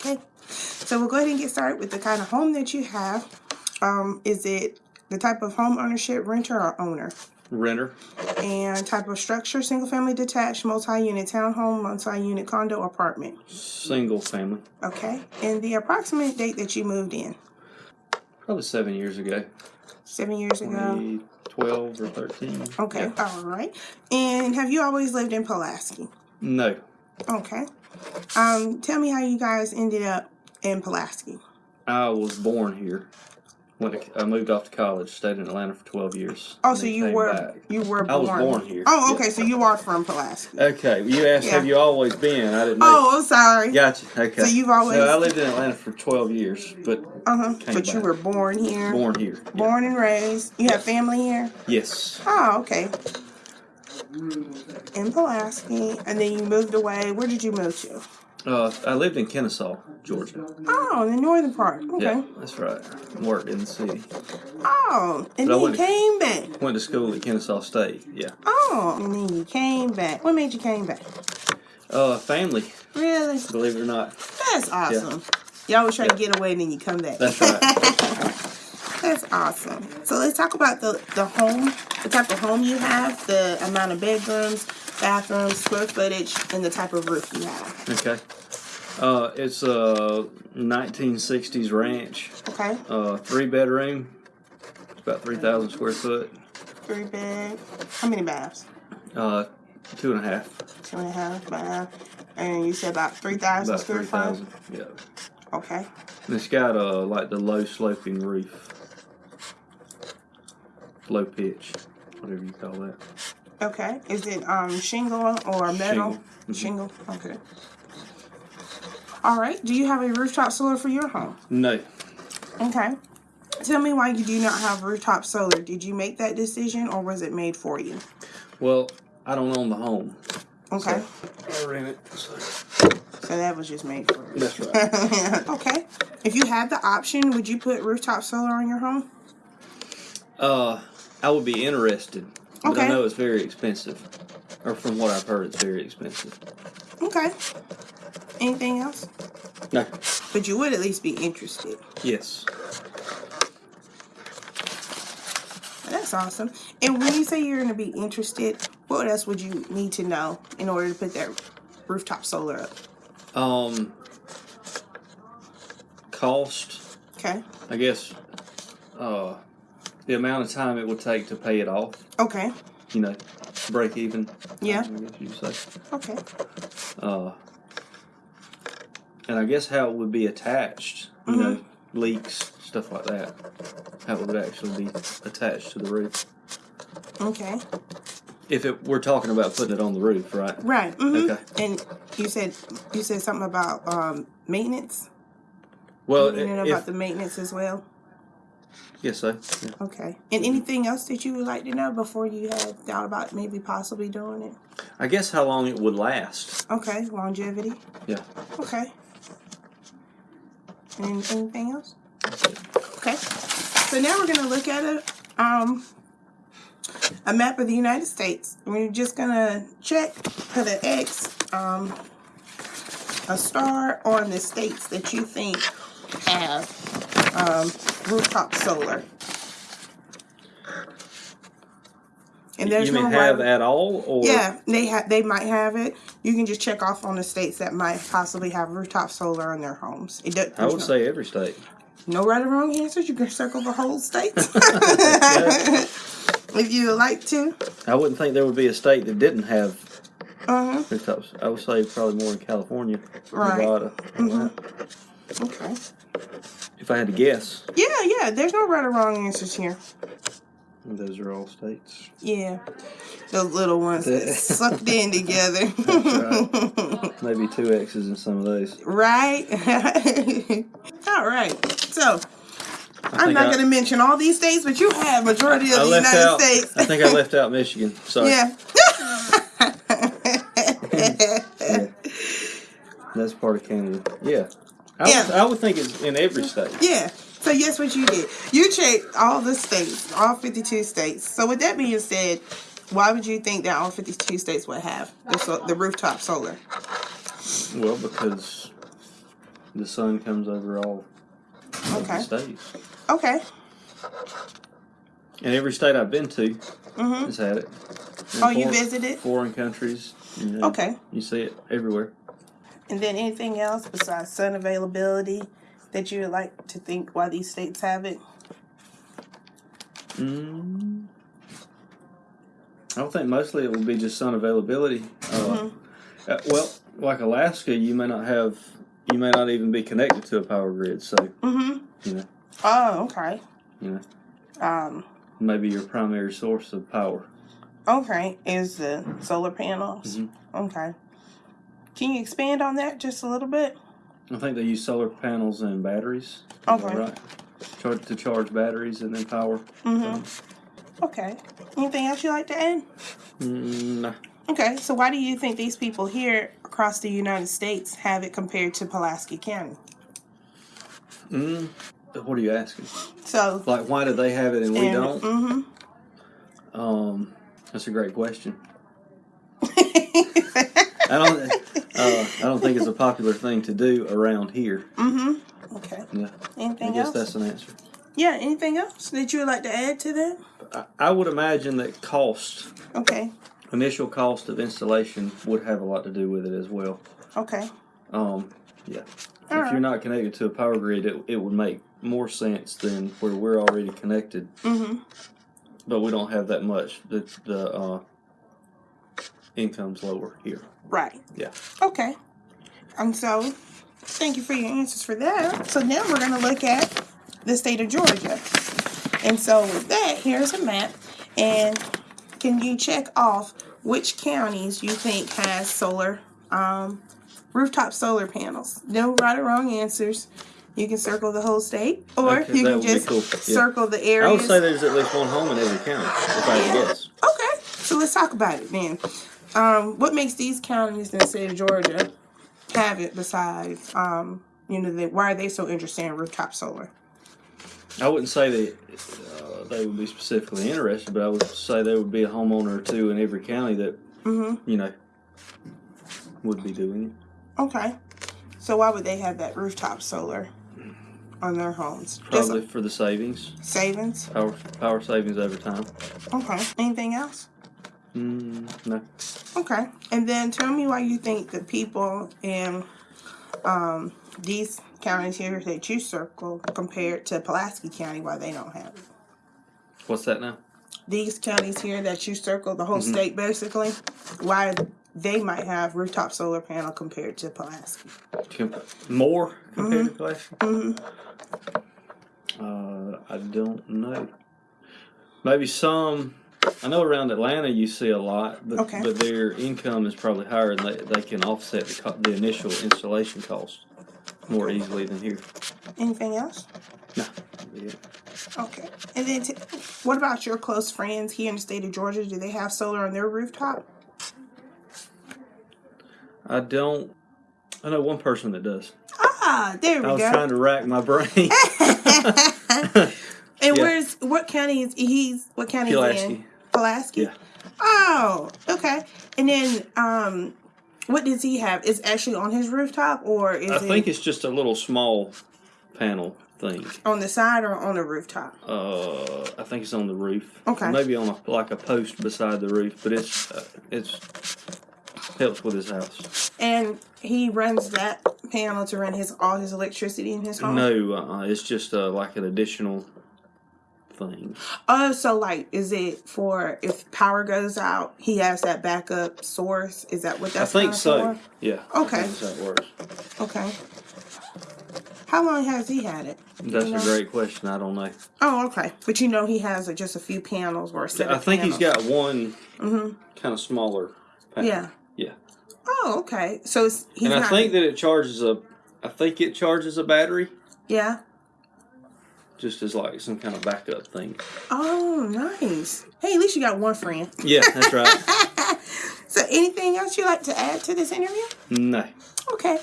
Okay, so we'll go ahead and get started with the kind of home that you have. Um, is it the type of home ownership, renter, or owner? Renter. And type of structure, single family detached, multi-unit townhome, multi-unit condo, apartment. Single family. Okay, and the approximate date that you moved in? Probably seven years ago. Seven years ago. 12 or 13. Okay, Yeah. all right. And have you always lived in Pulaski? No. Okay. Um, tell me how you guys ended up in Pulaski. I was born here. Went to, I moved off to college. Stayed in Atlanta for 12 years. Oh, so you were back. you were born. I was born here. Oh, Yeah. okay. So you are from Pulaski. Okay. You asked, Yeah. have you always been? I didn't know. Oh, I'm sorry. Gotcha. Okay. So you've always- So I lived in Atlanta for 12 years, but Uh huh. But you were born here. born here. Yeah. Born and raised. You have family here. Yes. Oh, okay. In Pulaski, and then you moved away. Where did you move to? Uh, I lived in Kennesaw, Georgia. Oh, in the northern part. Okay. Yeah, that's right. Worked in the city. Oh, and But then you went to- came back. Went to school at Kennesaw State. Yeah. Oh, and then you came back. What made you came back? Uh, family, Really? believe it or not. That's awesome. You always try to Yeah. get away and then you come back. That's right. That's awesome. So let's talk about the, the home, the type of home you have, the amount of bedrooms, bathrooms, square footage, and the type of roof you have. Okay. Uh, it's a 1960s ranch. Okay? Uh, three bedroom. It's about 3,000 square foot. Three bed. How many baths? Uh, two and a half. Two and a half bath. And you said about 3,000 About square foot? 3,000. Yeah. Okay. And it's got uh like the low sloping roof. Low pitch, whatever you call that. Okay. Is it um shingle or metal? Shingle. Mhm. Shingle. Okay. All right. Do you have a rooftop solar for your home? No. Okay. Tell me why you do not have rooftop solar. Did you make that decision or was it made for you? Well, I don't own the home. Okay. So I rent it. So. So that was just made for you. That's right. okay. If you had the option, would you put rooftop solar on your home? Uh, I would be interested, but Okay. I know it's very expensive. Or from what I've heard, it's very expensive. Okay. Anything else? No. But you would at least be interested. Yes. That's awesome. And when you say you're going to be interested, what else would you need to know in order to put that rooftop solar up? Um. Cost, Okay. I guess. Uh, the amount of time it would take to pay it off. Okay. You know, break even. Yeah. I guess you say. Okay. Uh, and I guess how it would be attached, you know, Mm-hmm. leaks, stuff like that. How it would actually be attached to the roof. Okay. If it, we're talking about putting it on the roof, right? Right. mhm. Okay. And you said you said something about um, maintenance. Well, you know about the maintenance as well. Yes, so. Yeah. Okay. And anything else that you would like to know before you had thought about maybe possibly doing it? I guess how long it would last. Okay. Longevity. Yeah. Okay. And anything else? Okay. So now we're gonna look at a um a map of the United States. We're just gonna check, put an X, um, a star on the states that you think have um, rooftop solar. And there's you no have at all, or yeah, they have. They might have it. You can just check off on the states that might possibly have rooftop solar on their homes. It does, I would no, say every state. no right or wrong answers. You can circle the whole state if you would like to. I wouldn't think there would be a state that didn't have Uh huh. rooftops. I would say probably more in California, Right. Nevada. Mhm. Okay. If I had to guess, Yeah, yeah. There's no right or wrong answers here. those are all states. Yeah, those little ones that sucked in together. That's Maybe two X's in some of those. right. all right. So I I'm not going to mention all these states, but you have majority of I the left United out. States. I think I left out Michigan. Sorry. Yeah. Yeah. That's part of Canada. Yeah. I, Would, Yeah. I would think it's in every state. yeah. So yes, what you did? You checked all the states, all 52 states. So with that being said, why would you think that all 52 states would have the, so, the rooftop solar? Well, because the sun comes over all Okay. states. Okay. And every state I've been to Mhm. has had it. And Oh, you visited? Foreign countries. You know, Okay. You see it everywhere. And then anything else besides sun availability that you would like to think why these states have it? Mm. I don't think mostly it will be just sun availability. Uh, Mhm. uh, well, like Alaska, you may not have, you may not even be connected to a power grid, so Mm-hmm. you know, Oh, okay. you know, Um, maybe your primary source of power. okay, is the solar panels. Mhm. Okay. Can you expand on that just a little bit? I think they use solar panels and batteries. Okay. right. Charge to charge batteries and then power. Mm-hmm. Okay. Anything else you'd like to add? Mm, nah. Okay, so why do you think these people here across the United States have it compared to Pulaski County? Mm, what are you asking? So, Like, why do they have it and we don't? Mm-hmm. Um, that's a great question. I don't. Uh, I don't think it's a popular thing to do around here. mm-hmm. Okay. Yeah, Anything I guess else? that's an answer. Yeah, anything else that you would like to add to that? I, I would imagine that cost, Okay. initial cost of installation, would have a lot to do with it as well. Okay. Um, yeah. All if right. you're not connected to a power grid, it, it would make more sense than where we're already connected, Mm-hmm. but we don't have that much. The the uh, income's lower here. Right. Yeah. Okay. And so, thank you for your answers for that. So now we're going to look at the state of Georgia. And so with that, here's a map. And can you check off which counties you think has solar, um, rooftop solar panels? No right or wrong answers. You can circle the whole state, or Okay, you can just cool, yeah. circle the I areas. would say there's at least one home in every county, if I guess. Okay, so let's talk about it then. Um, what makes these counties in the state of Georgia have it besides, um, you know, they, why are they so interested in rooftop solar? I wouldn't say that uh, they would be specifically interested, but I would say there would be a homeowner or two in every county that Mm-hmm. you know would be doing it. Okay. So why would they have that rooftop solar on their homes? Probably Just for the savings, savings. power power savings over time. Okay. Anything else? Mm, no, Okay. And then tell me why you think the people in um, these counties here that you circle compared to Pulaski County, why they don't have it. what's that now? these counties here that you circle, the whole Mhm. state basically, why they might have rooftop solar panel compared to Pulaski. More compared to Pulaski? hmm Uh, I don't know. Maybe some. I know around Atlanta you see a lot, but Okay. but their income is probably higher, and they, they can offset the, co- the initial installation cost more easily than here. Anything else? No, yeah. Okay. And then, t- what about your close friends here in the state of Georgia? Do they have solar on their rooftop? I don't. I know one person that does. Ah, there we go. I was go. trying to rack my brain. and yeah. where's what county is he's? What county is he in? Pulaski. Yeah. Oh, okay. And then, um, what does he have? Is actually on his rooftop or is I it think it's just a little small panel thing. on the side or on the rooftop? Uh, I think it's on the roof. Okay. Maybe on a, like a post beside the roof, but it's uh, it's helps with his house. And he runs that panel to run his all his electricity in his home. No, uh, it's just uh, like an additional thing. Oh, so like, is it for if power goes out, he has that backup source? Is that what that's? I think so. for? Yeah. Okay. That's works. Okay. How long has he had it? That's you a great question. I don't know. Oh, okay. But you know he has uh, just a few panels or a set I think he's got one Mhm. kind of smaller. Panel. Yeah. Yeah. Oh, okay. So it's, he's and I think that it charges a. I think it charges a battery, yeah. Just as like some kind of backup thing. Oh, nice. Hey, at least you got one friend. Yeah, that's right. so, anything else you'd like to add to this interview? no. Okay.